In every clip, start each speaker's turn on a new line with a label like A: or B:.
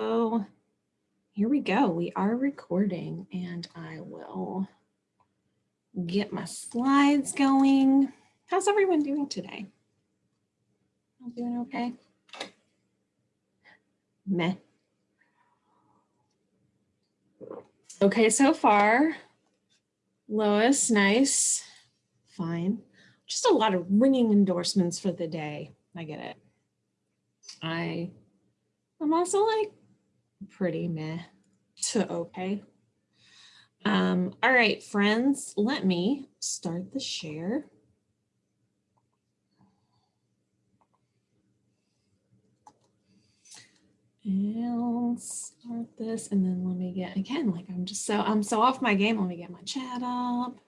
A: Oh, here we go. We are recording and I will get my slides going. How's everyone doing today? I'm doing okay? Meh. Okay, so far, Lois, nice, fine. Just a lot of ringing endorsements for the day. I get it. I, I'm also like pretty meh to okay. Um, all right, friends, let me start the share. And start this and then let me get again like I'm just so I'm so off my game. Let me get my chat up.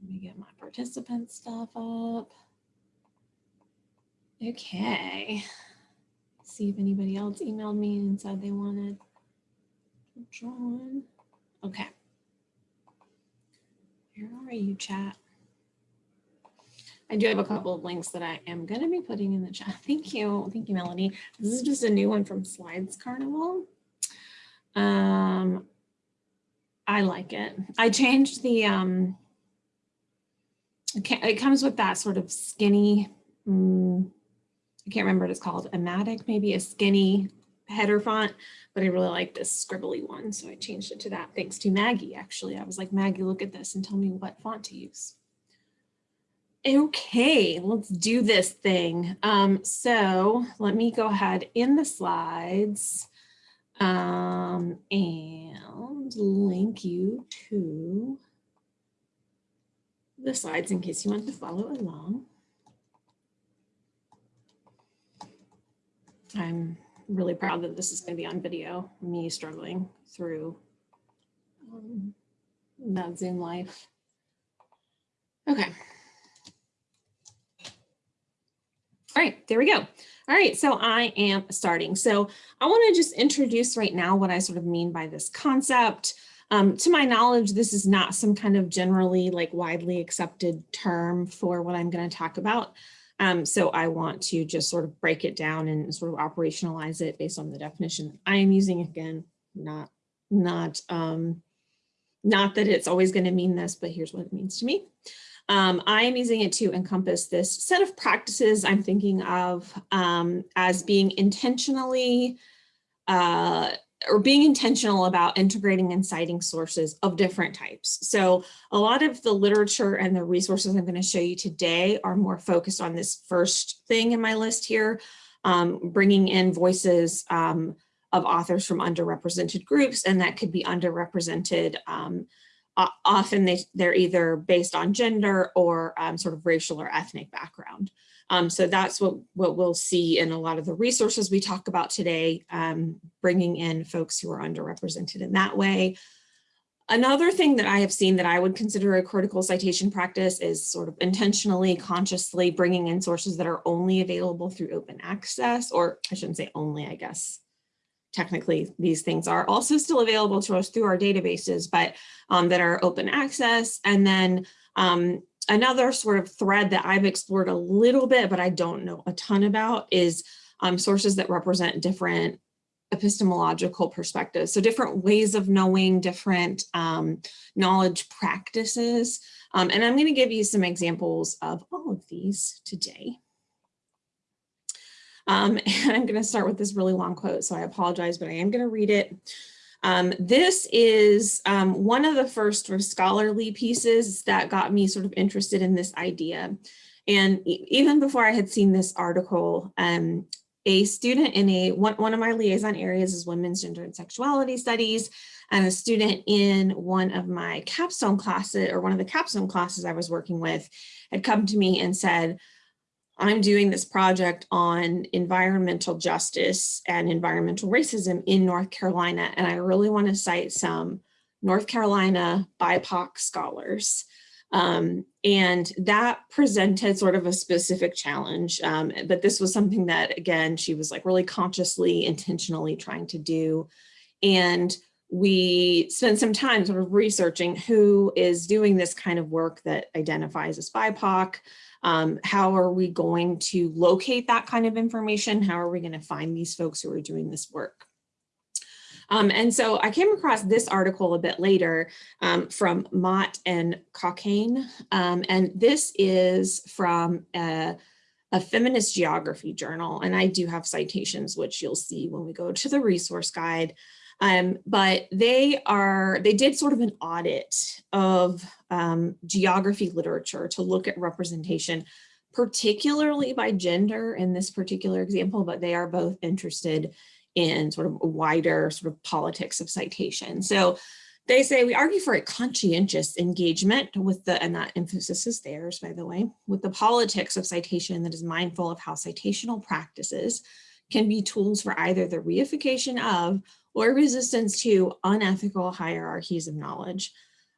A: Let me get my participant stuff up. Okay. See if anybody else emailed me and said they wanted to join. Okay. Where are you, chat? I do have a couple of links that I am going to be putting in the chat. Thank you. Thank you, Melanie. This is just a new one from Slides Carnival. Um, I like it. I changed the, um, it comes with that sort of skinny, um, I can't remember what it's called, Amatic, maybe a skinny header font, but I really like this scribbly one. So I changed it to that thanks to Maggie, actually. I was like, Maggie, look at this and tell me what font to use. Okay, let's do this thing. Um, so let me go ahead in the slides um, and link you to the slides in case you want to follow along. I'm really proud that this is going to be on video, me struggling through um, that Zoom life. Okay. All right, there we go. All right, so I am starting. So I want to just introduce right now what I sort of mean by this concept. Um, to my knowledge, this is not some kind of generally like widely accepted term for what I'm going to talk about. Um, so I want to just sort of break it down and sort of operationalize it based on the definition I am using again, not, not, um, not that it's always going to mean this, but here's what it means to me. Um, I am using it to encompass this set of practices I'm thinking of um, as being intentionally uh, or being intentional about integrating and citing sources of different types. So a lot of the literature and the resources I'm going to show you today are more focused on this first thing in my list here, um, bringing in voices um, of authors from underrepresented groups, and that could be underrepresented um, often they, they're either based on gender or um, sort of racial or ethnic background. Um, so that's what, what we'll see in a lot of the resources we talk about today, um, bringing in folks who are underrepresented in that way. Another thing that I have seen that I would consider a critical citation practice is sort of intentionally, consciously bringing in sources that are only available through open access, or I shouldn't say only, I guess, technically these things are also still available to us through our databases, but um, that are open access. And then um, another sort of thread that I've explored a little bit, but I don't know a ton about is um, sources that represent different epistemological perspectives. So different ways of knowing, different um, knowledge practices. Um, and I'm gonna give you some examples of all of these today. Um, and I'm going to start with this really long quote, so I apologize, but I am going to read it. Um, this is um, one of the first sort of scholarly pieces that got me sort of interested in this idea. And even before I had seen this article, um, a student in a one, one of my liaison areas is women's gender and sexuality studies, and a student in one of my capstone classes or one of the capstone classes I was working with had come to me and said, I'm doing this project on environmental justice and environmental racism in North Carolina, and I really want to cite some North Carolina BIPOC scholars. Um, and that presented sort of a specific challenge, um, but this was something that, again, she was like really consciously, intentionally trying to do. And we spent some time sort of researching who is doing this kind of work that identifies as BIPOC, um, how are we going to locate that kind of information? How are we going to find these folks who are doing this work? Um, and so I came across this article a bit later um, from Mott and Cockayne. Um, and this is from a, a feminist geography journal. And I do have citations, which you'll see when we go to the resource guide. Um, but they are, they did sort of an audit of um, geography literature to look at representation, particularly by gender in this particular example, but they are both interested in sort of wider sort of politics of citation. So they say we argue for a conscientious engagement with the, and that emphasis is theirs, by the way, with the politics of citation that is mindful of how citational practices can be tools for either the reification of or resistance to unethical hierarchies of knowledge.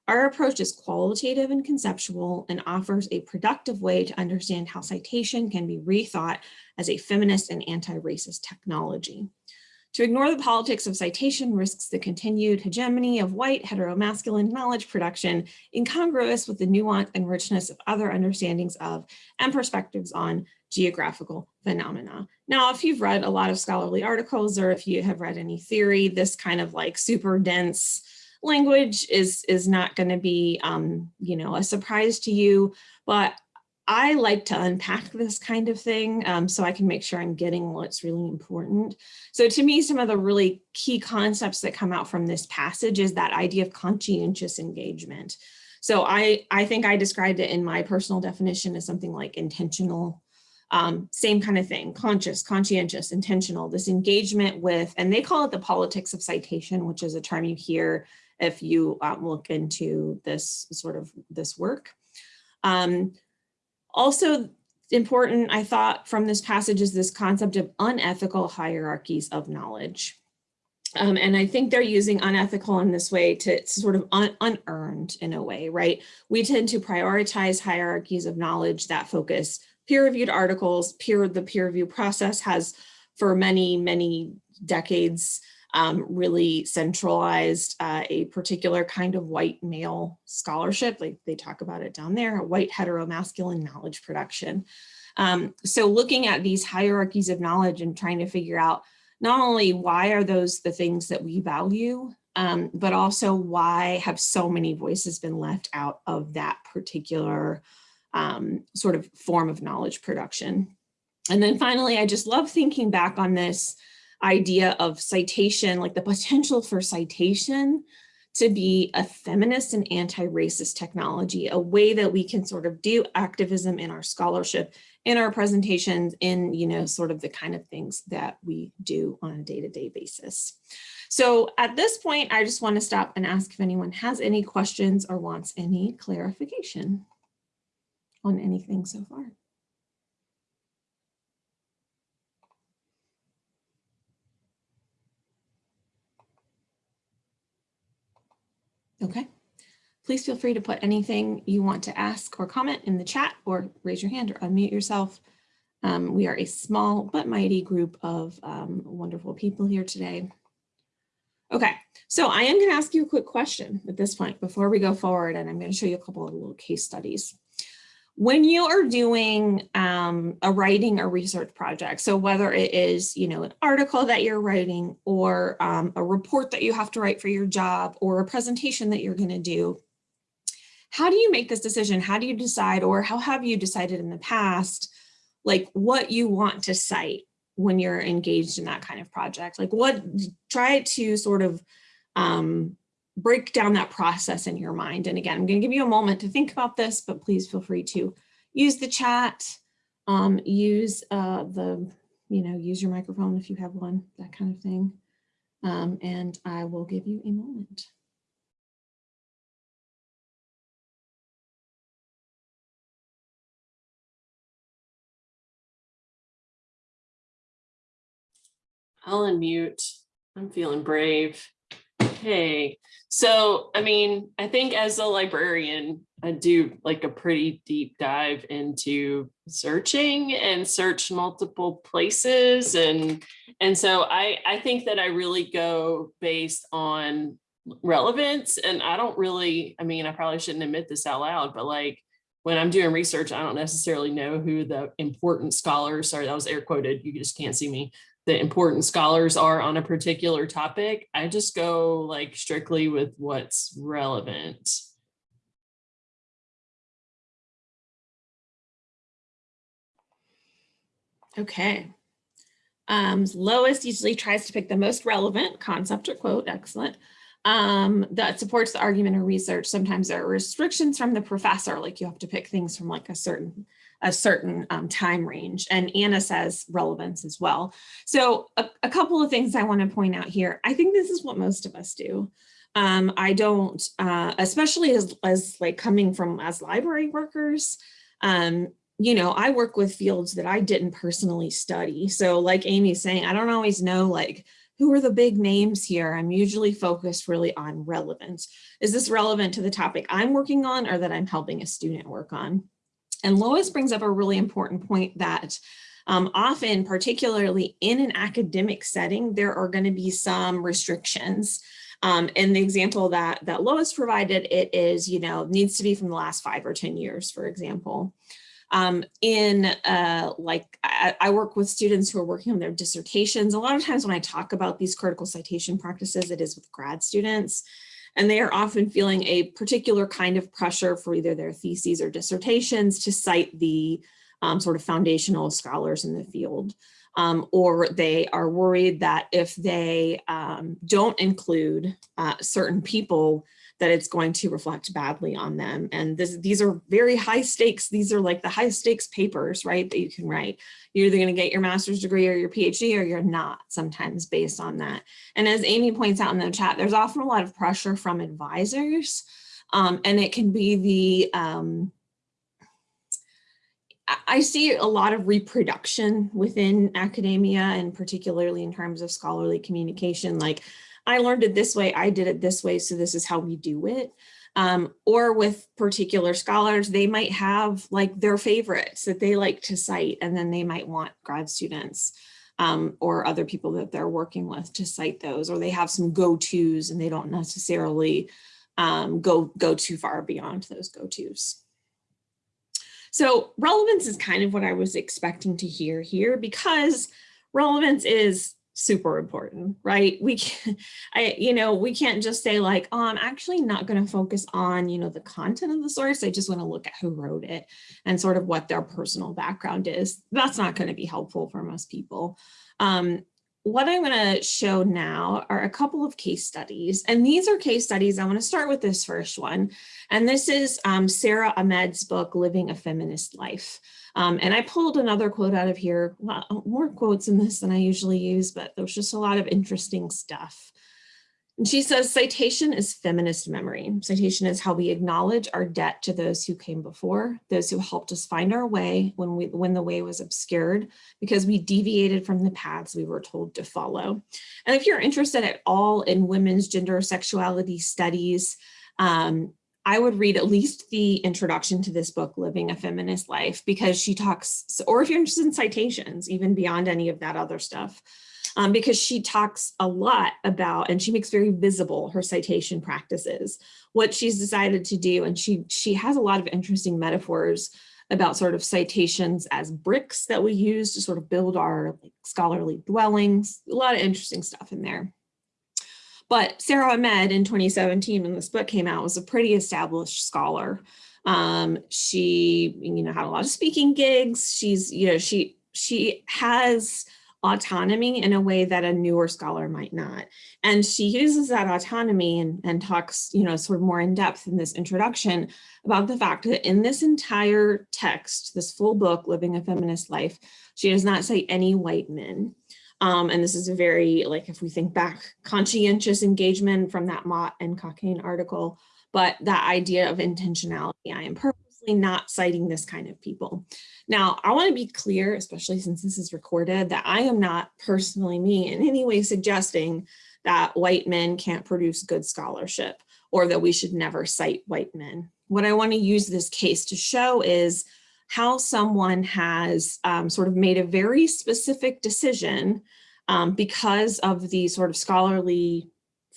A: Our approach is qualitative and conceptual and offers a productive way to understand how citation can be rethought as a feminist and anti-racist technology. To ignore the politics of citation risks the continued hegemony of white heteromasculine knowledge production incongruous with the nuance and richness of other understandings of and perspectives on geographical phenomena. Now, if you've read a lot of scholarly articles or if you have read any theory, this kind of like super dense language is, is not going to be, um, you know, a surprise to you. But I like to unpack this kind of thing um, so I can make sure I'm getting what's really important. So to me, some of the really key concepts that come out from this passage is that idea of conscientious engagement. So I, I think I described it in my personal definition as something like intentional, um, same kind of thing, conscious, conscientious, intentional, this engagement with, and they call it the politics of citation, which is a term you hear if you um, look into this sort of this work. Um, also important, I thought, from this passage is this concept of unethical hierarchies of knowledge. Um, and I think they're using unethical in this way to, sort of un unearned in a way, right? We tend to prioritize hierarchies of knowledge that focus peer-reviewed articles, peer the peer review process has for many, many decades um, really centralized uh, a particular kind of white male scholarship, like they talk about it down there, white heteromasculine knowledge production. Um, so looking at these hierarchies of knowledge and trying to figure out not only why are those the things that we value, um, but also why have so many voices been left out of that particular um, sort of form of knowledge production. And then finally, I just love thinking back on this idea of citation, like the potential for citation to be a feminist and anti-racist technology, a way that we can sort of do activism in our scholarship, in our presentations, in, you know, sort of the kind of things that we do on a day-to-day -day basis. So at this point, I just want to stop and ask if anyone has any questions or wants any clarification on anything so far. Okay. Please feel free to put anything you want to ask or comment in the chat or raise your hand or unmute yourself. Um, we are a small but mighty group of um, wonderful people here today. Okay, so I am going to ask you a quick question at this point before we go forward, and I'm going to show you a couple of little case studies when you are doing um, a writing or research project, so whether it is, you know, an article that you're writing or um, a report that you have to write for your job or a presentation that you're going to do, how do you make this decision? How do you decide or how have you decided in the past, like what you want to cite when you're engaged in that kind of project? Like what, try to sort of um, break down that process in your mind. And again, I'm going to give you a moment to think about this, but please feel free to use the chat, um, use uh, the, you know, use your microphone if you have one, that kind of thing. Um, and I will give you a moment.
B: I'll unmute. I'm feeling brave. Okay, so I mean, I think as a librarian, I do like a pretty deep dive into searching and search multiple places. And, and so I, I think that I really go based on relevance. And I don't really, I mean, I probably shouldn't admit this out loud, but like when I'm doing research, I don't necessarily know who the important scholars are. That was air quoted. You just can't see me the important scholars are on a particular topic. I just go like strictly with what's relevant.
A: Okay. Um, Lois usually tries to pick the most relevant concept or quote, excellent, um, that supports the argument or research. Sometimes there are restrictions from the professor, like you have to pick things from like a certain a certain um, time range. And Anna says relevance as well. So a, a couple of things I want to point out here. I think this is what most of us do. Um, I don't, uh, especially as, as like coming from as library workers, um, you know, I work with fields that I didn't personally study. So like Amy's saying, I don't always know like, who are the big names here? I'm usually focused really on relevance. Is this relevant to the topic I'm working on or that I'm helping a student work on? And Lois brings up a really important point that um, often, particularly in an academic setting, there are going to be some restrictions. Um, and the example that, that Lois provided, it is, you know, needs to be from the last five or 10 years, for example. Um, in uh, like, I, I, work with students who are working on their dissertations. A lot of times when I talk about these critical citation practices, it is with grad students and they are often feeling a particular kind of pressure for either their theses or dissertations to cite the um, sort of foundational scholars in the field. Um, or they are worried that if they um, don't include uh, certain people, that it's going to reflect badly on them. And this, these are very high stakes. These are like the high stakes papers, right, that you can write. You're either going to get your master's degree or your PhD or you're not sometimes based on that. And as Amy points out in the chat, there's often a lot of pressure from advisors um, and it can be the, um, I see a lot of reproduction within academia and particularly in terms of scholarly communication, like I learned it this way, I did it this way, so this is how we do it. Um, or with particular scholars, they might have like their favorites that they like to cite, and then they might want grad students um, or other people that they're working with to cite those, or they have some go-tos and they don't necessarily um, go, go too far beyond those go-tos. So relevance is kind of what I was expecting to hear here because relevance is super important, right? We can, I, you know, we can't just say like, oh, I'm actually not going to focus on, you know, the content of the source. I just want to look at who wrote it and sort of what their personal background is. That's not going to be helpful for most people. Um, what I'm going to show now are a couple of case studies. And these are case studies. I want to start with this first one. And this is um, Sara Ahmed's book, Living a Feminist Life. Um, and I pulled another quote out of here, well, more quotes in this than I usually use, but there's just a lot of interesting stuff. And she says, citation is feminist memory. Citation is how we acknowledge our debt to those who came before, those who helped us find our way when, we, when the way was obscured, because we deviated from the paths we were told to follow. And if you're interested at all in women's gender sexuality studies, um, I would read at least the introduction to this book, Living a Feminist Life, because she talks, or if you're interested in citations, even beyond any of that other stuff, um, because she talks a lot about, and she makes very visible her citation practices, what she's decided to do. And she, she has a lot of interesting metaphors about sort of citations as bricks that we use to sort of build our like, scholarly dwellings, a lot of interesting stuff in there. But Sara Ahmed in 2017, when this book came out, was a pretty established scholar. Um, she, you know, had a lot of speaking gigs. She's, you know, she she has autonomy in a way that a newer scholar might not. And she uses that autonomy and, and talks, you know, sort of more in depth in this introduction about the fact that in this entire text, this full book, Living a Feminist Life, she does not say any white men. Um, and this is a very, like, if we think back, conscientious engagement from that Mott and Cockayne article, but that idea of intentionality, I am not citing this kind of people. Now, I want to be clear, especially since this is recorded, that I am not personally me in any way suggesting that white men can't produce good scholarship or that we should never cite white men. What I want to use this case to show is how someone has um, sort of made a very specific decision um, because of the sort of scholarly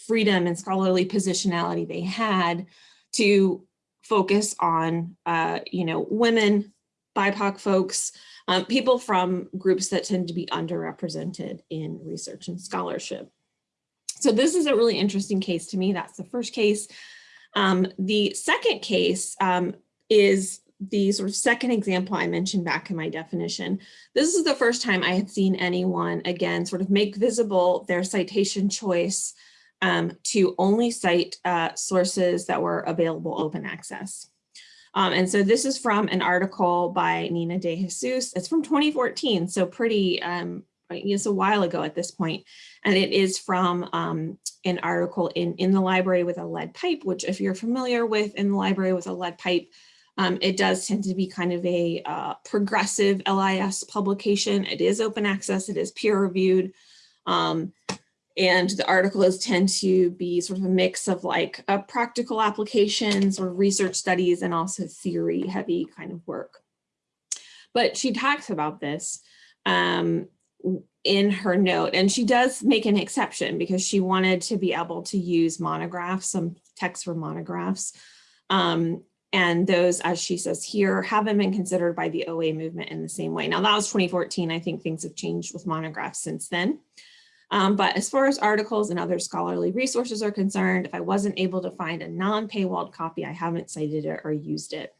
A: freedom and scholarly positionality they had to focus on, uh, you know, women, BIPOC folks, um, people from groups that tend to be underrepresented in research and scholarship. So this is a really interesting case to me. That's the first case. Um, the second case um, is the sort of second example I mentioned back in my definition. This is the first time I had seen anyone, again, sort of make visible their citation choice um, to only cite uh, sources that were available open access. Um, and so this is from an article by Nina de Jesus. It's from 2014, so pretty, um, it's a while ago at this point. And it is from um, an article in, in the library with a lead pipe, which if you're familiar with in the library with a lead pipe, um, it does tend to be kind of a uh, progressive LIS publication. It is open access, it is peer reviewed. Um, and the articles tend to be sort of a mix of like uh, practical applications or research studies and also theory heavy kind of work. But she talks about this um, in her note and she does make an exception because she wanted to be able to use monographs, some text for monographs. Um, and those, as she says here, haven't been considered by the OA movement in the same way. Now that was 2014. I think things have changed with monographs since then. Um, but as far as articles and other scholarly resources are concerned, if I wasn't able to find a non-paywalled copy, I haven't cited it or used it.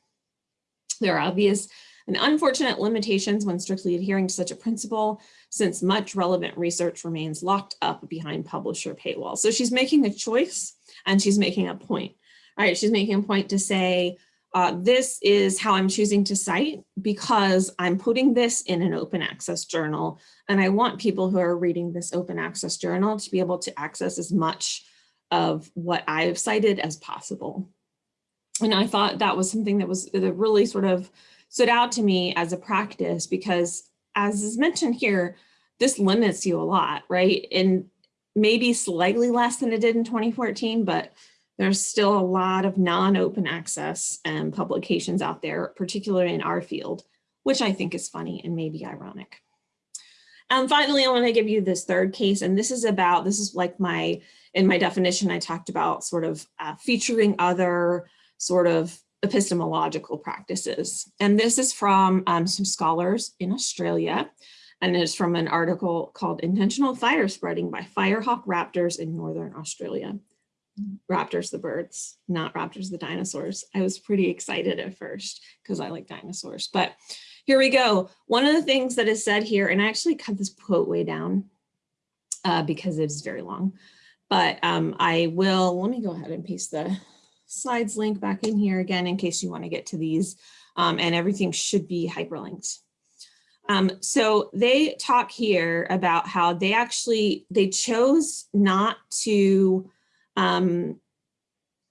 A: There are obvious and unfortunate limitations when strictly adhering to such a principle, since much relevant research remains locked up behind publisher paywall. So she's making a choice and she's making a point. All right, she's making a point to say, uh, this is how I'm choosing to cite because I'm putting this in an open access journal. And I want people who are reading this open access journal to be able to access as much of what I've cited as possible. And I thought that was something that was that really sort of stood out to me as a practice because as is mentioned here, this limits you a lot, right? And maybe slightly less than it did in 2014, but there's still a lot of non-open access um, publications out there, particularly in our field, which I think is funny and maybe ironic. And finally, I want to give you this third case, and this is about, this is like my, in my definition, I talked about sort of uh, featuring other sort of epistemological practices. And this is from um, some scholars in Australia, and it's from an article called Intentional Fire Spreading by Firehawk Raptors in Northern Australia raptors the birds, not raptors the dinosaurs. I was pretty excited at first because I like dinosaurs, but here we go. One of the things that is said here, and I actually cut this quote way down uh, because it's very long, but um, I will, let me go ahead and paste the slides link back in here again in case you want to get to these um, and everything should be hyperlinked. Um, so they talk here about how they actually, they chose not to um,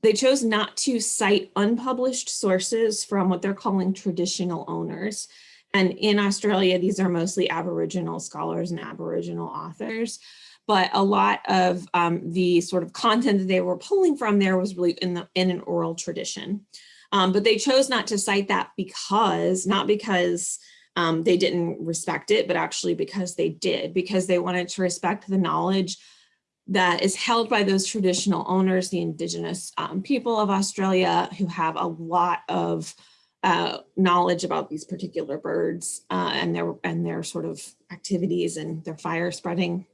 A: they chose not to cite unpublished sources from what they're calling traditional owners. And in Australia, these are mostly Aboriginal scholars and Aboriginal authors. But a lot of um, the sort of content that they were pulling from there was really in, the, in an oral tradition. Um, but they chose not to cite that because, not because um, they didn't respect it, but actually because they did, because they wanted to respect the knowledge that is held by those traditional owners, the indigenous um, people of Australia who have a lot of uh, knowledge about these particular birds uh, and their and their sort of activities and their fire spreading.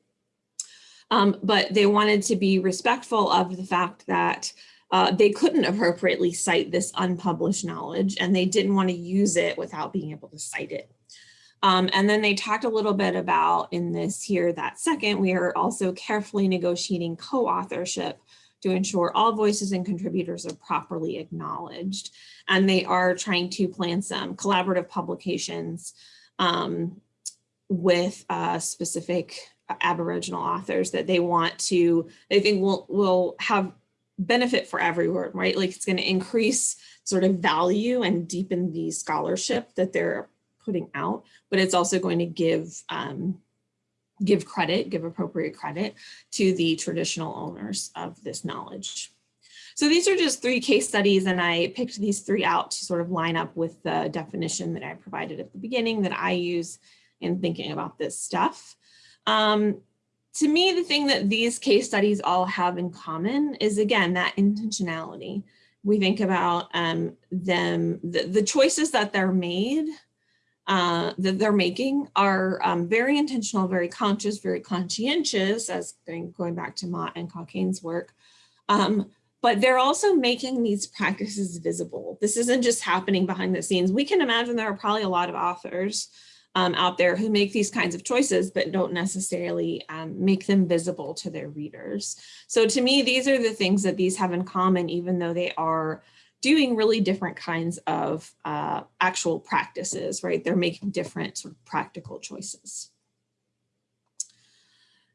A: Um, but they wanted to be respectful of the fact that uh, they couldn't appropriately cite this unpublished knowledge and they didn't want to use it without being able to cite it. Um, and then they talked a little bit about in this here, that second, we are also carefully negotiating co-authorship to ensure all voices and contributors are properly acknowledged. And they are trying to plan some collaborative publications um, with uh, specific Aboriginal authors that they want to, they think will, will have benefit for everyone, right? Like it's gonna increase sort of value and deepen the scholarship that they're putting out, but it's also going to give um, give credit, give appropriate credit to the traditional owners of this knowledge. So these are just three case studies and I picked these three out to sort of line up with the definition that I provided at the beginning that I use in thinking about this stuff. Um, to me, the thing that these case studies all have in common is again, that intentionality. We think about um, them, the, the choices that they're made uh, that they're making are um, very intentional, very conscious, very conscientious, as going, going back to Mott and Cockayne's work. Um, but they're also making these practices visible. This isn't just happening behind the scenes. We can imagine there are probably a lot of authors um, out there who make these kinds of choices, but don't necessarily um, make them visible to their readers. So to me, these are the things that these have in common, even though they are doing really different kinds of uh, actual practices, right? They're making different sort of practical choices.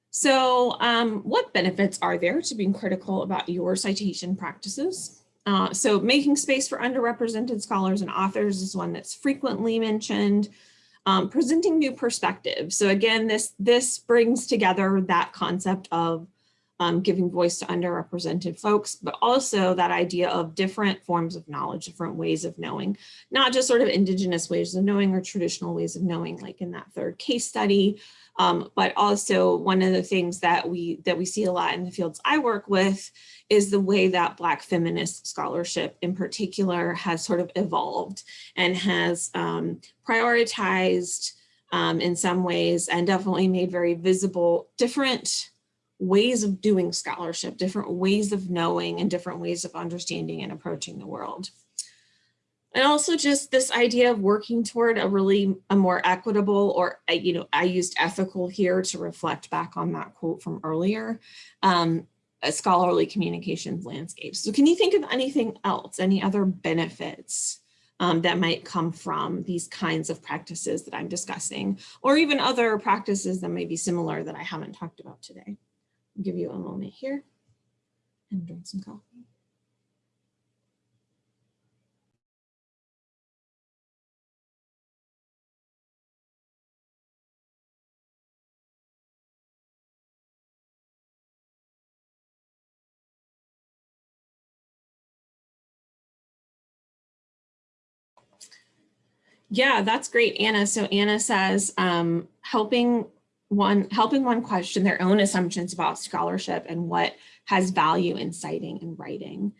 A: So um, what benefits are there to being critical about your citation practices? Uh, so making space for underrepresented scholars and authors is one that's frequently mentioned. Um, presenting new perspectives. So again, this, this brings together that concept of um, giving voice to underrepresented folks, but also that idea of different forms of knowledge, different ways of knowing, not just sort of indigenous ways of knowing or traditional ways of knowing, like in that third case study, um, but also one of the things that we that we see a lot in the fields I work with is the way that Black feminist scholarship in particular has sort of evolved and has um, prioritized um, in some ways and definitely made very visible different ways of doing scholarship, different ways of knowing and different ways of understanding and approaching the world. And also just this idea of working toward a really a more equitable or, uh, you know, I used ethical here to reflect back on that quote from earlier, um, a scholarly communications landscape. So can you think of anything else, any other benefits um, that might come from these kinds of practices that I'm discussing, or even other practices that may be similar that I haven't talked about today? Give you a moment here and drink some coffee. Yeah, that's great, Anna. So Anna says um, helping one helping one question their own assumptions about scholarship and what has value in citing and writing.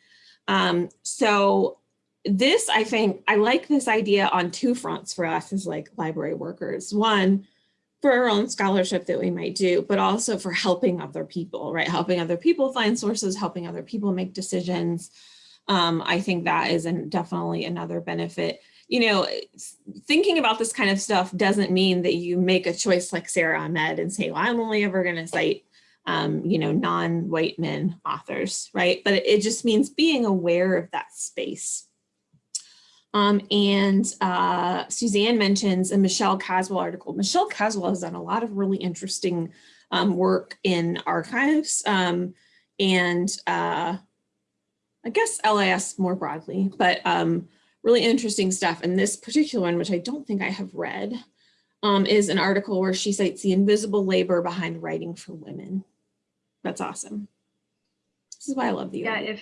A: Um, so this, I think, I like this idea on two fronts for us as like library workers. One, for our own scholarship that we might do, but also for helping other people, right? Helping other people find sources, helping other people make decisions. Um, I think that is an, definitely another benefit you know, thinking about this kind of stuff doesn't mean that you make a choice like Sara Ahmed and say, well, I'm only ever going to cite, um, you know, non-white men authors, right? But it just means being aware of that space. Um, and uh, Suzanne mentions a Michelle Caswell article. Michelle Caswell has done a lot of really interesting um, work in archives um, and uh, I guess LIS more broadly, but um, really interesting stuff. And this particular one, which I don't think I have read, um, is an article where she cites the invisible labor behind writing for women. That's awesome. This is why I love the
C: Yeah, if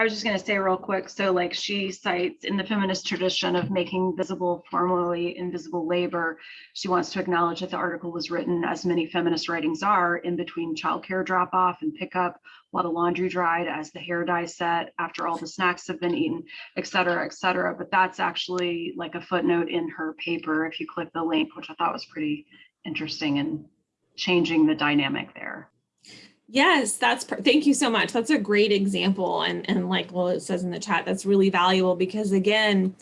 C: I was just going to say real quick. So like she cites in the feminist tradition of making visible formerly invisible labor, she wants to acknowledge that the article was written as many feminist writings are in between childcare drop off and pickup while the laundry dried as the hair dye set after all the snacks have been eaten, et cetera, et cetera. But that's actually like a footnote in her paper if you click the link, which I thought was pretty interesting and changing the dynamic there.
A: Yes, that's, thank you so much. That's a great example. And, and like, well, it says in the chat, that's really valuable because again,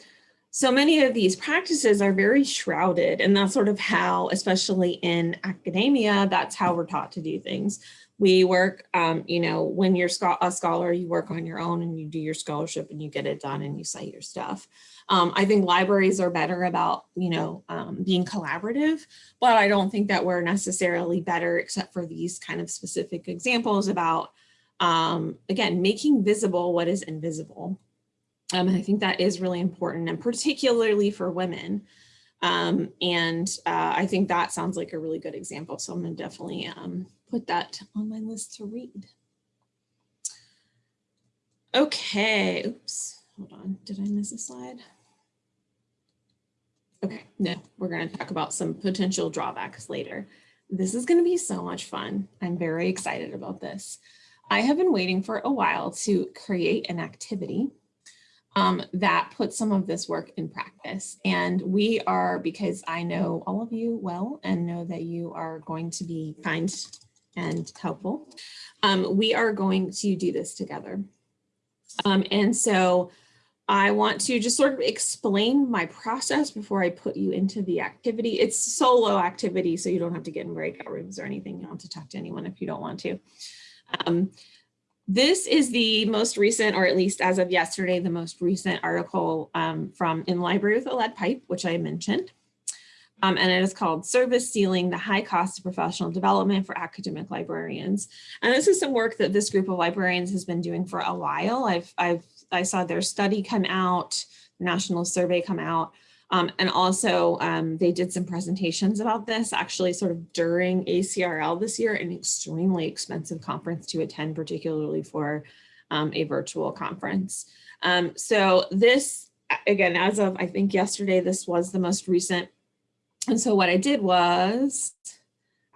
A: so many of these practices are very shrouded and that's sort of how, especially in academia, that's how we're taught to do things. We work, um, you know, when you're a scholar, you work on your own and you do your scholarship and you get it done and you cite your stuff. Um, I think libraries are better about, you know, um, being collaborative, but I don't think that we're necessarily better except for these kind of specific examples about, um, again, making visible what is invisible. Um, and I think that is really important and particularly for women. Um, and uh, I think that sounds like a really good example. So I'm gonna definitely um, put that on my list to read. Okay, oops, hold on, did I miss a slide? Okay, no, we're going to talk about some potential drawbacks later. This is going to be so much fun. I'm very excited about this. I have been waiting for a while to create an activity um, that puts some of this work in practice. And we are, because I know all of you well and know that you are going to be kind and helpful, um, we are going to do this together. Um, and so I want to just sort of explain my process before I put you into the activity. It's solo activity, so you don't have to get in breakout rooms or anything. You don't have to talk to anyone if you don't want to. Um, this is the most recent, or at least as of yesterday, the most recent article um, from In Library with a Lead Pipe, which I mentioned. Um, and it is called Service Ceiling, the High Cost of Professional Development for Academic Librarians. And this is some work that this group of librarians has been doing for a while. I've, I've, I saw their study come out, national survey come out, um, and also um, they did some presentations about this actually sort of during ACRL this year, an extremely expensive conference to attend, particularly for um, a virtual conference. Um, so this, again, as of I think yesterday, this was the most recent and so what I did was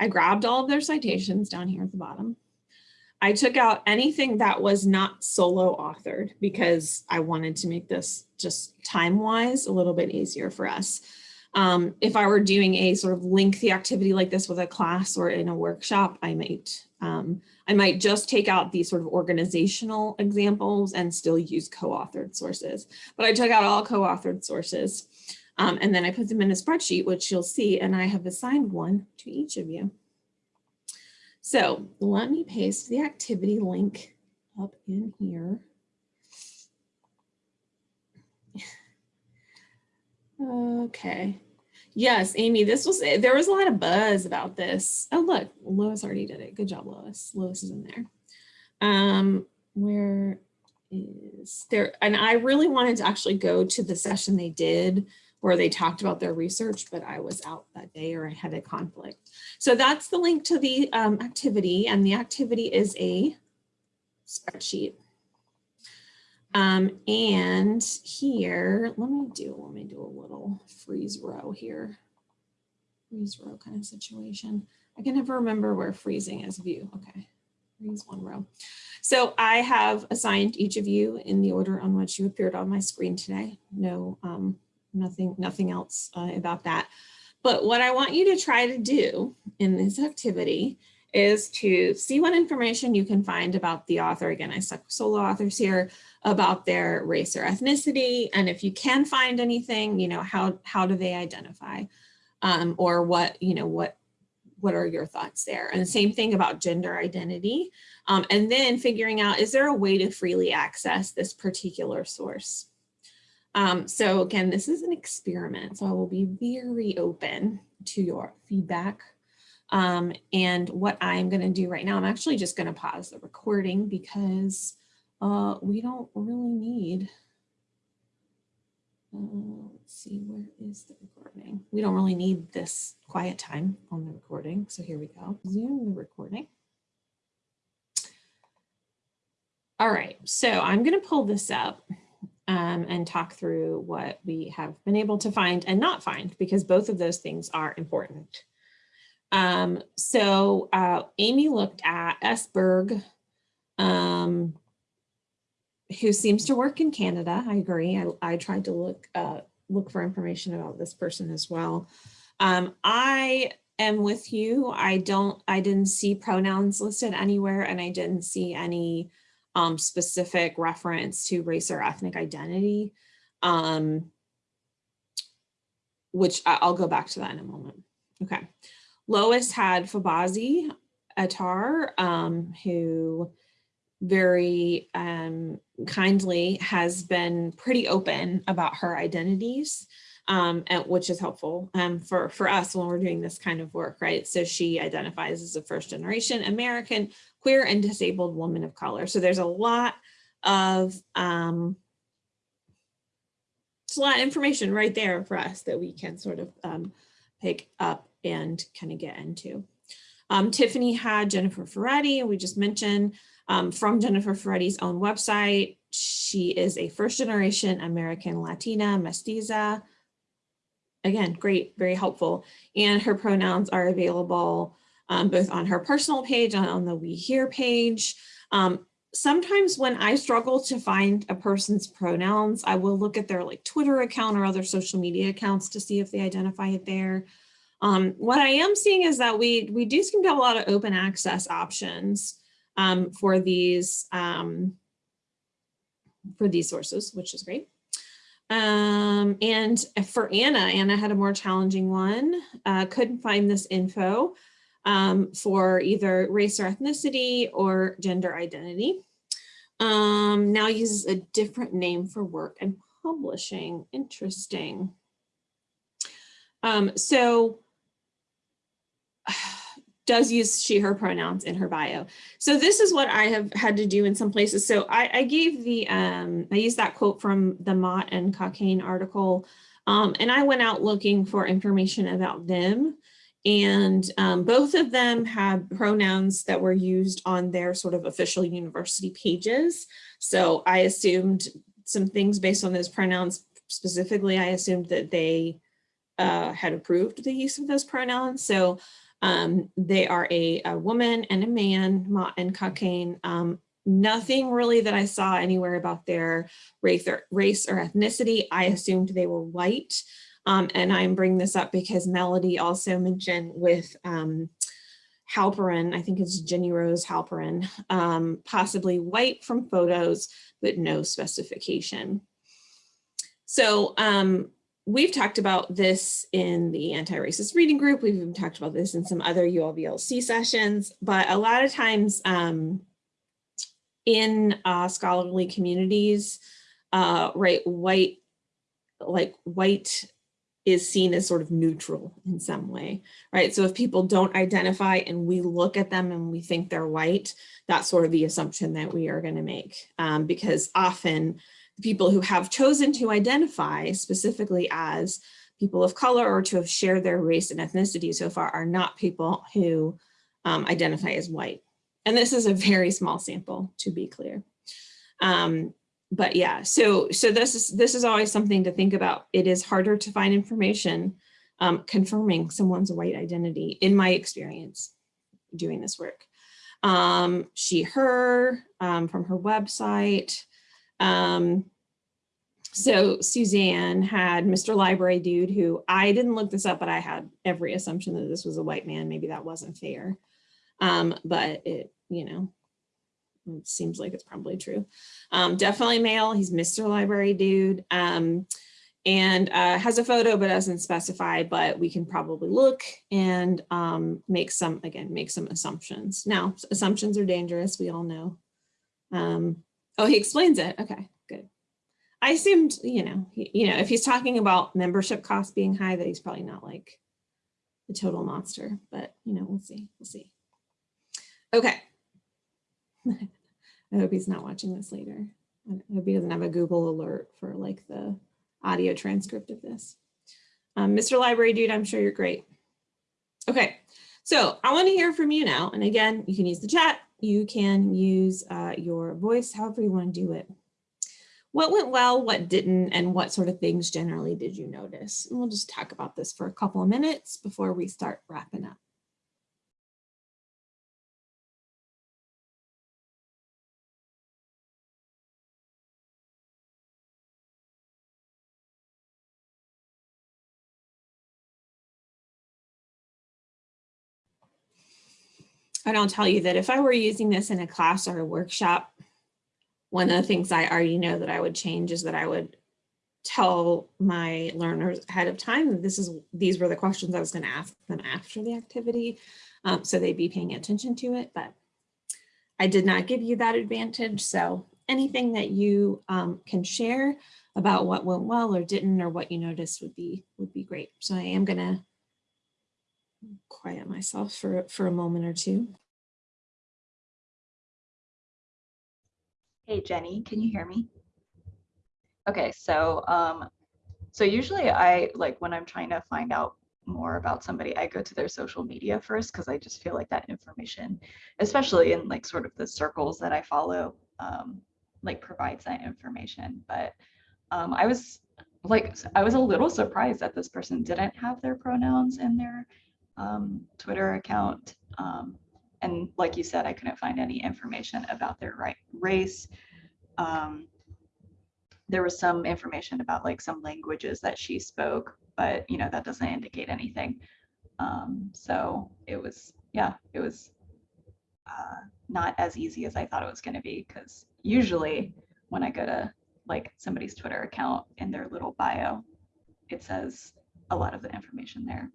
A: I grabbed all of their citations down here at the bottom. I took out anything that was not solo authored because I wanted to make this just time wise a little bit easier for us. Um, if I were doing a sort of lengthy activity like this with a class or in a workshop, I might um, I might just take out these sort of organizational examples and still use co-authored sources. But I took out all co-authored sources. Um, and then I put them in a spreadsheet, which you'll see, and I have assigned one to each of you. So let me paste the activity link up in here. Okay. Yes, Amy, this was, there was a lot of buzz about this. Oh, look, Lois already did it. Good job, Lois. Lois is in there. Um, where is there? And I really wanted to actually go to the session they did where they talked about their research, but I was out that day or I had a conflict. So that's the link to the um, activity and the activity is a spreadsheet. Um, and here, let me do, let me do a little freeze row here. Freeze row kind of situation. I can never remember where freezing is view. Okay, freeze one row. So I have assigned each of you in the order on which you appeared on my screen today. No um, nothing, nothing else uh, about that. But what I want you to try to do in this activity is to see what information you can find about the author. Again, I stuck solo authors here about their race or ethnicity. And if you can find anything, you know, how, how do they identify um, or what, you know, what, what are your thoughts there? And the same thing about gender identity. Um, and then figuring out, is there a way to freely access this particular source? Um, so again, this is an experiment, so I will be very open to your feedback. Um, and what I'm going to do right now, I'm actually just going to pause the recording because uh, we don't really need, uh, let's see, where is the recording? We don't really need this quiet time on the recording. So here we go, zoom the recording. All right, so I'm going to pull this up um, and talk through what we have been able to find and not find, because both of those things are important. Um, so uh, Amy looked at S. Berg, um, who seems to work in Canada. I agree. I, I tried to look uh, look for information about this person as well. Um, I am with you. I don't, I didn't see pronouns listed anywhere and I didn't see any um, specific reference to race or ethnic identity, um, which I'll go back to that in a moment. Okay. Lois had Fobazi Ettarh, um, who very um, kindly has been pretty open about her identities, um, and, which is helpful um, for, for us when we're doing this kind of work, right? So she identifies as a first generation American queer and disabled woman of color. So there's a lot of um, it's a lot of information right there for us that we can sort of um, pick up and kind of get into. Um, Tiffany had Jennifer Ferretti, we just mentioned um, from Jennifer Ferretti's own website. She is a first generation American Latina mestiza. Again, great, very helpful. And her pronouns are available um, both on her personal page and on the We Here page. Um, sometimes when I struggle to find a person's pronouns, I will look at their like Twitter account or other social media accounts to see if they identify it there. Um, what I am seeing is that we we do seem to have a lot of open access options um, for these um, for these sources, which is great. Um, and for Anna, Anna had a more challenging one. Uh, couldn't find this info um, for either race or ethnicity or gender identity. Um, now uses a different name for work and publishing. Interesting. Um, so does use she, her pronouns in her bio. So this is what I have had to do in some places. So I, I gave the, um, I used that quote from the Mott and Cockayne article, um, and I went out looking for information about them. And um, both of them had pronouns that were used on their sort of official university pages. So I assumed some things based on those pronouns. Specifically, I assumed that they uh, had approved the use of those pronouns. So um, they are a, a, woman and a man, Mott and Cockayne. Um, nothing really that I saw anywhere about their race or, race or ethnicity. I assumed they were white. Um, and I'm bringing this up because Melody also mentioned with um, Halperin, I think it's Jenny Rose Halperin, um, possibly white from photos, but no specification. So um, we've talked about this in the anti-racist reading group. We've even talked about this in some other ULVLC sessions, but a lot of times um, in uh, scholarly communities, uh, right, white, like white is seen as sort of neutral in some way, right? So if people don't identify and we look at them and we think they're white, that's sort of the assumption that we are gonna make um, because often the people who have chosen to identify specifically as people of color or to have shared their race and ethnicity so far are not people who um, identify as white. And this is a very small sample to be clear. Um, but yeah, so so this is this is always something to think about. It is harder to find information um, confirming someone's white identity in my experience doing this work. Um, she, her um, from her website. Um, so Suzanne had Mr. Library Dude, who I didn't look this up, but I had every assumption that this was a white man. Maybe that wasn't fair. Um, but it, you know, seems like it's probably true. Um, definitely male. He's Mr. Library Dude. Um, and uh, has a photo but doesn't specify, but we can probably look and um, make some, again, make some assumptions. Now, assumptions are dangerous, we all know. Um, oh, he explains it. Okay, good. I assumed, you know, he, you know, if he's talking about membership costs being high, that he's probably not like the total monster, but you know, we'll see, we'll see. Okay. I hope he's not watching this later. I hope he doesn't have a Google alert for like the audio transcript of this. Um, Mr. Library Dude, I'm sure you're great. Okay, so I want to hear from you now. And again, you can use the chat. You can use uh, your voice, however you want to do it. What went well, what didn't, and what sort of things generally did you notice? And we'll just talk about this for a couple of minutes before we start wrapping up. I don't tell you that if I were using this in a class or a workshop, one of the things I already know that I would change is that I would tell my learners ahead of time that this is these were the questions I was going to ask them after the activity. Um, so they'd be paying attention to it, but I did not give you that advantage. So anything that you um, can share about what went well or didn't or what you noticed would be would be great. So I am going to quiet myself for, for a moment or two.
D: Hey, Jenny, can you hear me? Okay, so um, so usually I like when I'm trying to find out more about somebody, I go to their social media first because I just feel like that information, especially in like sort of the circles that I follow, um, like provides that information. But um, I was like, I was a little surprised that this person didn't have their pronouns in their um, Twitter account. Um, and like you said, I couldn't find any information about their right race. Um, there was some information about like some languages that she spoke, but you know, that doesn't indicate anything. Um, so it was, yeah, it was uh, not as easy as I thought it was going to be because usually when I go to like somebody's Twitter account in their little bio, it says a lot of the information there.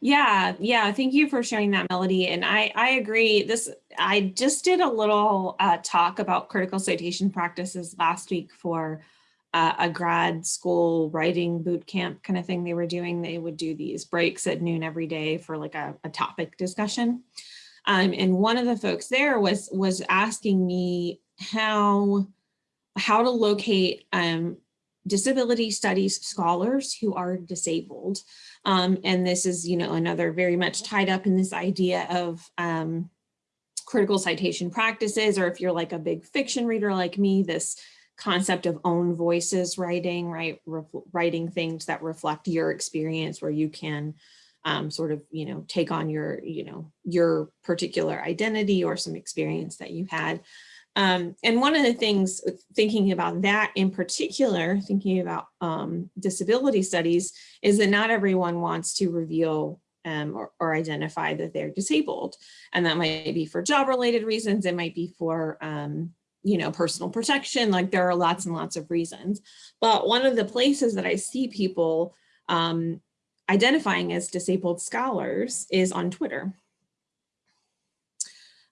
A: Yeah, yeah. Thank you for sharing that, Melody. And I, I agree. This, I just did a little uh, talk about critical citation practices last week for uh, a grad school writing boot camp kind of thing they were doing. They would do these breaks at noon every day for like a, a topic discussion. Um, and one of the folks there was was asking me how how to locate um, disability studies scholars who are disabled. Um, and this is, you know, another very much tied up in this idea of um, critical citation practices, or if you're like a big fiction reader like me, this concept of own voices writing, right? Re writing things that reflect your experience where you can um, sort of, you know, take on your, you know, your particular identity or some experience that you had. Um, and one of the things uh, thinking about that in particular, thinking about um, disability studies, is that not everyone wants to reveal um, or, or, identify that they're disabled. And that might be for job related reasons. It might be for, um, you know, personal protection. Like there are lots and lots of reasons. But one of the places that I see people um, identifying as disabled scholars is on Twitter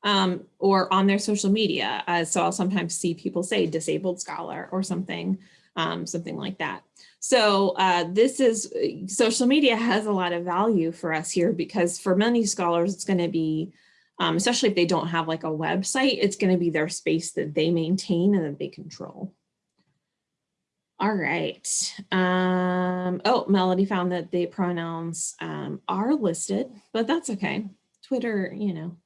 A: um, or on their social media. Uh, so I'll sometimes see people say disabled scholar or something, um, something like that. So uh, this is, social media has a lot of value for us here because for many scholars, it's gonna be, um, especially if they don't have like a website, it's gonna be their space that they maintain and that they control. All right. Um, oh, Melody found that the pronouns um, are listed, but that's okay. Twitter, you know,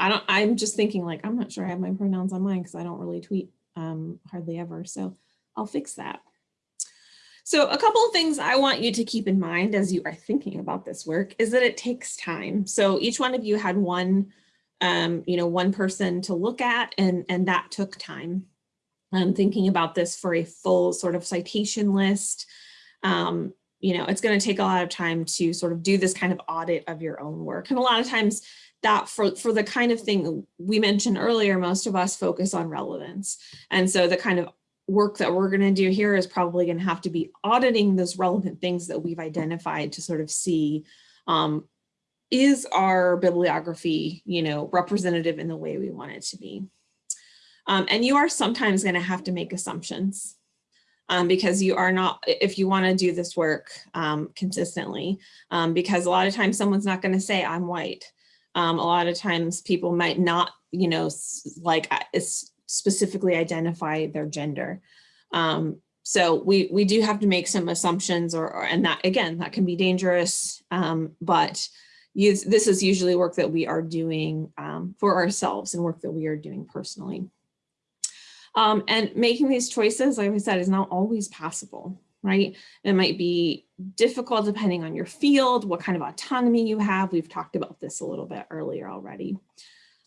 A: I don't, I'm just thinking like, I'm not sure I have my pronouns on mine because I don't really tweet um, hardly ever. So I'll fix that. So a couple of things I want you to keep in mind as you are thinking about this work is that it takes time. So each one of you had one, um, you know, one person to look at and, and that took time. I'm thinking about this for a full sort of citation list. Um, you know, it's going to take a lot of time to sort of do this kind of audit of your own work. And a lot of times that for, for the kind of thing we mentioned earlier, most of us focus on relevance. And so the kind of work that we're going to do here is probably going to have to be auditing those relevant things that we've identified to sort of see um, is our bibliography, you know, representative in the way we want it to be. Um, and you are sometimes going to have to make assumptions um, because you are not, if you want to do this work um, consistently, um, because a lot of times someone's not going to say I'm white. Um, a lot of times people might not, you know, like specifically identify their gender. Um, so we, we do have to make some assumptions or, or and that again, that can be dangerous, um, but you, this is usually work that we are doing um, for ourselves and work that we are doing personally. Um, and making these choices, like I said, is not always possible right? It might be difficult depending on your field, what kind of autonomy you have. We've talked about this a little bit earlier already.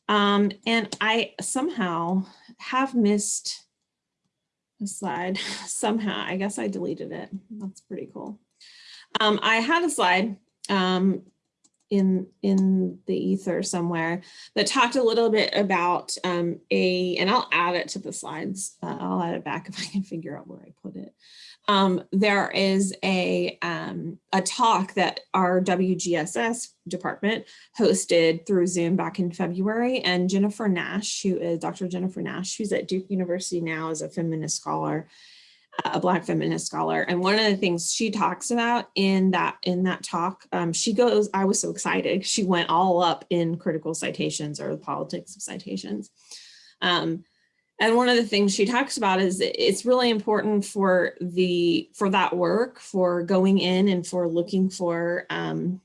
A: Um, and I somehow have missed a slide somehow. I guess I deleted it. That's pretty cool. Um, I had a slide um, in in the ether somewhere that talked a little bit about um, a, and I'll add it to the slides. Uh, I'll add it back if I can figure out where I put it um, there is a, um, a talk that our WGSS department hosted through Zoom back in February and Jennifer Nash, who is Dr. Jennifer Nash, who's at Duke University now as a feminist scholar, a Black feminist scholar. And one of the things she talks about in that in that talk, um, she goes, I was so excited. She went all up in critical citations or the politics of citations. Um, and one of the things she talks about is it's really important for the for that work for going in and for looking for um,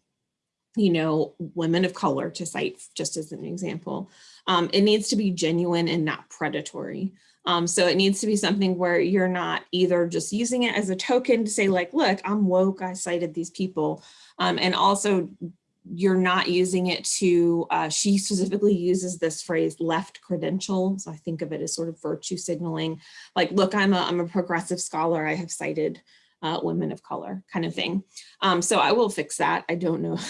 A: you know women of color to cite just as an example um, it needs to be genuine and not predatory um, so it needs to be something where you're not either just using it as a token to say like look I'm woke I cited these people um, and also you're not using it to, uh, she specifically uses this phrase left credential. So I think of it as sort of virtue signaling, like, look, I'm a, I'm a progressive scholar. I have cited uh, women of color kind of thing. Um, so I will fix that. I don't know.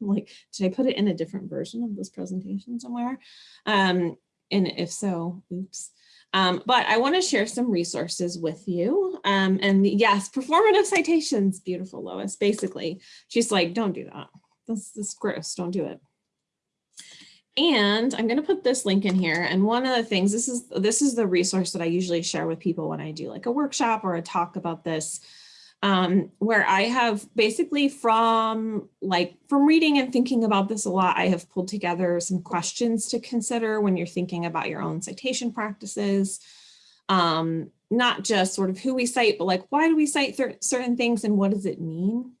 A: Like, did I put it in a different version of this presentation somewhere? Um, and if so, oops. Um, but I want to share some resources with you. Um, and yes, performative citations, beautiful Lois, basically. She's like, don't do that. This, this is gross, don't do it. And I'm going to put this link in here. And one of the things, this is, this is the resource that I usually share with people when I do like a workshop or a talk about this um, where I have basically from like from reading and thinking about this a lot, I have pulled together some questions to consider when you're thinking about your own citation practices. Um, not just sort of who we cite, but like why do we cite certain things and what does it mean?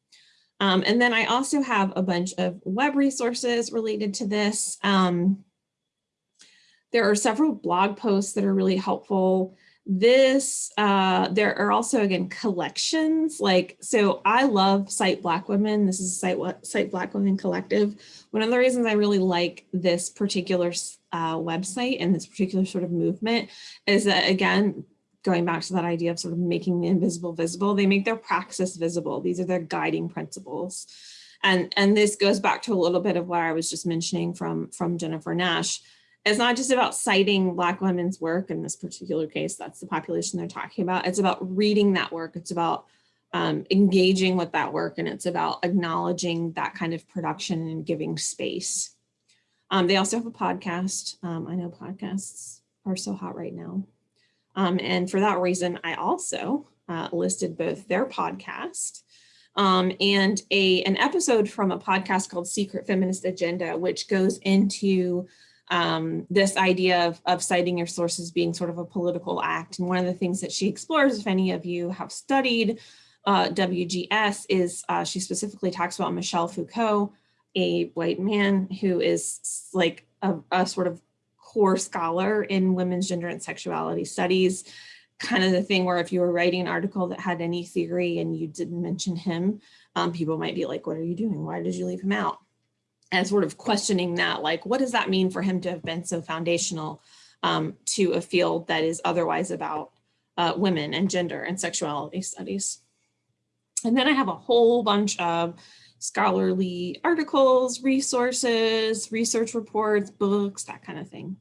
A: Um, and then I also have a bunch of web resources related to this. Um, there are several blog posts that are really helpful this uh there are also again collections like so i love cite black women. This is site cite black women collective. One of the reasons i really like this particular uh, website and this particular sort of movement is that again going back to that idea of sort of making the invisible visible they make their praxis visible. These are their guiding principles. And and this goes back to a little bit of what i was just mentioning from from jennifer nash it's not just about citing Black women's work in this particular case, that's the population they're talking about. It's about reading that work. It's about um, engaging with that work and it's about acknowledging that kind of production and giving space. Um, they also have a podcast. Um, I know podcasts are so hot right now. Um, and for that reason, I also uh, listed both their podcast um, and a an episode from a podcast called Secret Feminist Agenda, which goes into um, this idea of, of citing your sources being sort of a political act. And one of the things that she explores, if any of you have studied uh, WGS, is uh, she specifically talks about Michel Foucault, a white man who is like a, a sort of core scholar in women's gender and sexuality studies kind of the thing where if you were writing an article that had any theory and you didn't mention him, um, people might be like, what are you doing? Why did you leave him out? And sort of questioning that, like, what does that mean for him to have been so foundational um, to a field that is otherwise about uh, women and gender and sexuality studies? And then I have a whole bunch of scholarly articles, resources, research reports, books, that kind of thing.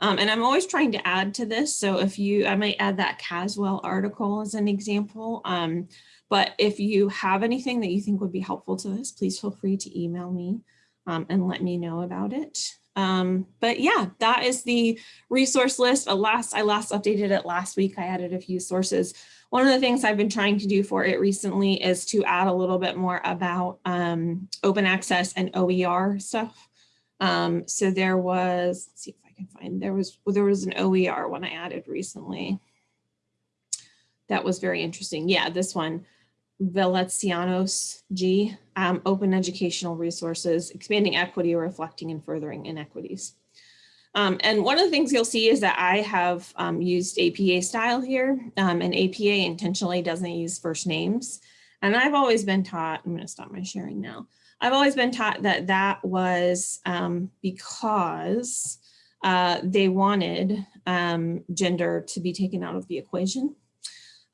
A: Um, and I'm always trying to add to this. So if you, I might add that Caswell article as an example. Um, but if you have anything that you think would be helpful to this, please feel free to email me um, and let me know about it. Um, but yeah, that is the resource list. A last, I last updated it last week. I added a few sources. One of the things I've been trying to do for it recently is to add a little bit more about um, open access and OER stuff. Um, so there was, let's see if I can find, there was, well, there was an OER one I added recently. That was very interesting. Yeah, this one. Veletsianos G, um, open educational resources, expanding equity reflecting and furthering inequities. Um, and one of the things you'll see is that I have um, used APA style here um, and APA intentionally doesn't use first names. And I've always been taught, I'm gonna stop my sharing now. I've always been taught that that was um, because uh, they wanted um, gender to be taken out of the equation.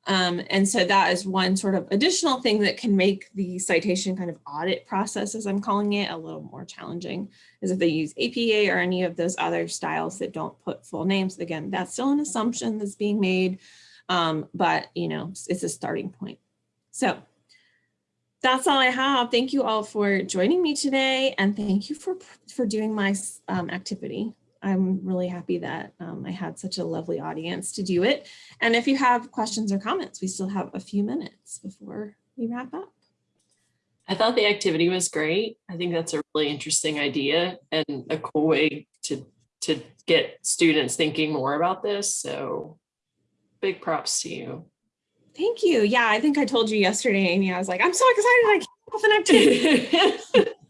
A: Um, and so that is one sort of additional thing that can make the citation kind of audit process, as I'm calling it, a little more challenging, is if they use APA or any of those other styles that don't put full names. Again, that's still an assumption that's being made, um, but you know, it's a starting point. So that's all I have. Thank you all for joining me today, and thank you for, for doing my um, activity. I'm really happy that um, I had such a lovely audience to do it. And if you have questions or comments, we still have a few minutes before we wrap up.
B: I thought the activity was great. I think that's a really interesting idea and a cool way to, to get students thinking more about this. So big props to you.
A: Thank you. Yeah, I think I told you yesterday, Amy, I was like, I'm so excited I up an activity.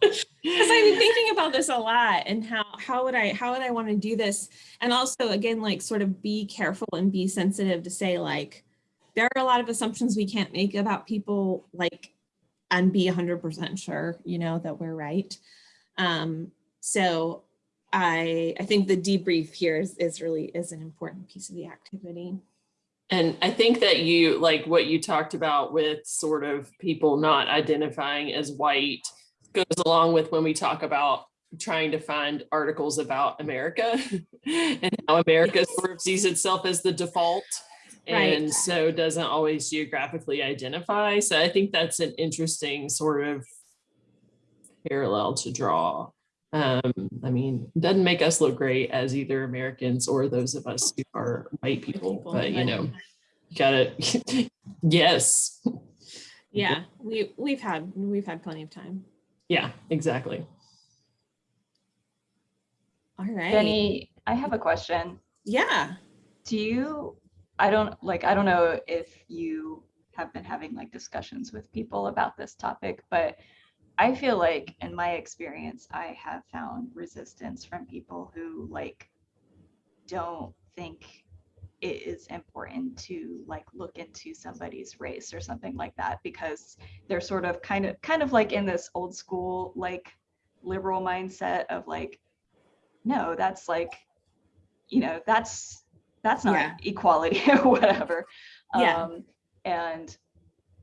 A: because I've been thinking about this a lot and how how would I how would I want to do this and also again like sort of be careful and be sensitive to say like there are a lot of assumptions we can't make about people like and be 100% sure you know that we're right Um, so I, I think the debrief here is, is really is an important piece of the activity.
B: And I think that you, like what you talked about with sort of people not identifying as white goes along with when we talk about trying to find articles about America and how America sort of sees itself as the default.
A: Right.
B: And so doesn't always geographically identify. So I think that's an interesting sort of parallel to draw. Um, I mean, doesn't make us look great as either Americans or those of us who are white people,
A: people,
B: but you know, you gotta, yes,
A: Yeah, we, we've had, we've had plenty of time.
B: yeah, exactly.
A: All right.
D: Jenny, I have a question.
A: Yeah.
D: Do you, I don't, like, I don't know if you have been having like discussions with people about this topic, but I feel like in my experience, I have found resistance from people who like don't think it is important to like look into somebody's race or something like that because they're sort of kind of kind of like in this old school like liberal mindset of like no that's like you know that's that's not
A: Yeah.
D: equality or whatever
A: Yeah.
D: um and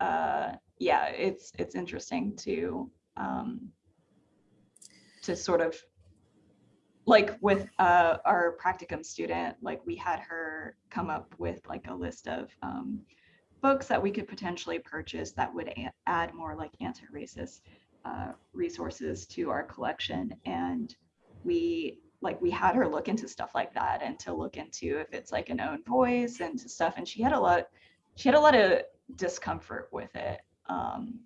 D: uh yeah it's it's interesting to um to sort of like with uh our practicum student like we had her come up with like a list of um books that we could potentially purchase that would add more like anti-racist uh, resources to our collection. And we like we had her look into stuff like that and to look into if it's like an own voice and stuff. And she had a lot she had a lot of discomfort with it um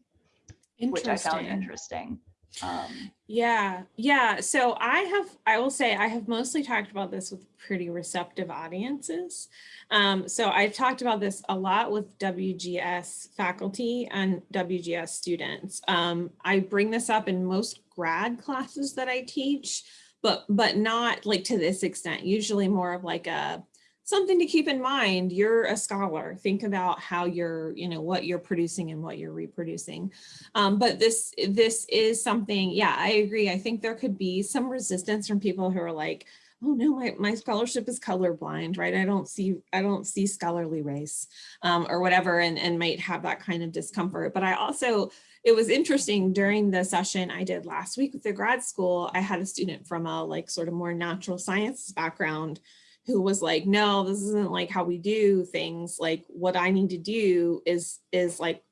D: which i found interesting um
A: Yeah, yeah. So I have, I will say, I have mostly talked about this with pretty receptive audiences. Um, so I've talked about this a lot with WGS faculty and WGS students. Um, I bring this up in most grad classes that I teach, but but not like to this extent. Usually more of like a something to keep in mind. You're a scholar. Think about how you're, you know, what you're producing and what you're reproducing. Um, but this this is something, yeah, I agree. I think there could be some resistance from people who are like, oh no, my, my scholarship is colorblind, right? I don't see, I don't see scholarly race um, or whatever, and, and might have that kind of discomfort. But I also, it was interesting during the session I did last week with the grad school, I had a student from a like sort of more natural sciences background who was like, no, this isn't like how we do things. Like what I need to do is, is like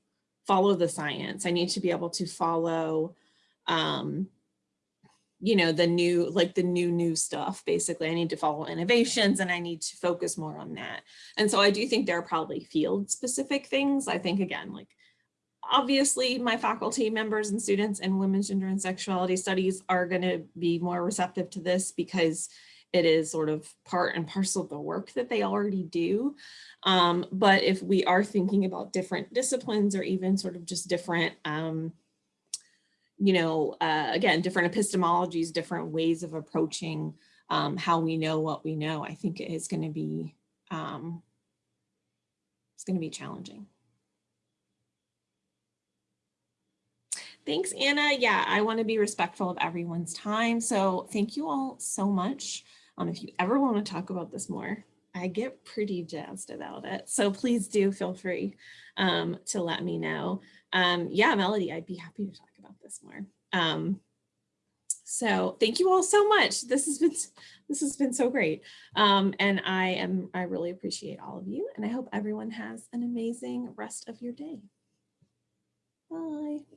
A: follow the science. I need to be able to follow, um, you know, the new, like the new, new stuff. Basically, I need to follow innovations and I need to focus more on that. And so I do think there are probably field specific things. I think again, like obviously my faculty members and students in women's gender and sexuality studies are going to be more receptive to this because it is sort of part and parcel of the work that they already do. Um, but if we are thinking about different disciplines or even sort of just different, um, you know, uh, again, different epistemologies, different ways of approaching um, how we know what we know, I think it is going to be, um, it's going to be challenging. Thanks, Anna. Yeah, I want to be respectful of everyone's time. So thank you all so much. Um, if you ever want to talk about this more, I get pretty jazzed about it. So please do feel free um, to let me know. Um, yeah, Melody, I'd be happy to talk about this more. Um, so thank you all so much. This has been this has been so great. Um, and I am I really appreciate all of you and I hope everyone has an amazing rest of your day. Bye.